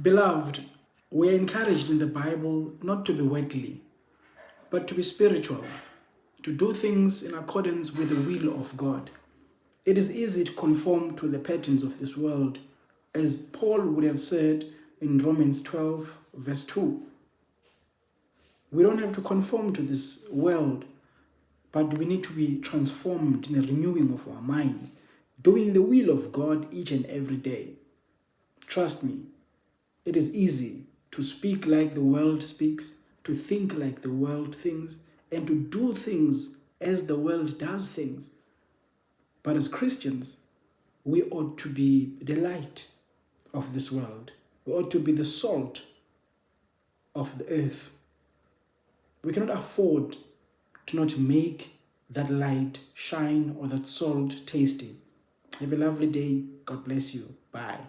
Beloved, we are encouraged in the Bible not to be worldly, but to be spiritual, to do things in accordance with the will of God. It is easy to conform to the patterns of this world, as Paul would have said in Romans 12, verse 2. We don't have to conform to this world, but we need to be transformed in a renewing of our minds, doing the will of God each and every day. Trust me, it is easy to speak like the world speaks, to think like the world thinks, and to do things as the world does things. But as Christians, we ought to be the light of this world. We ought to be the salt of the earth. We cannot afford to not make that light shine or that salt tasty. Have a lovely day. God bless you. Bye.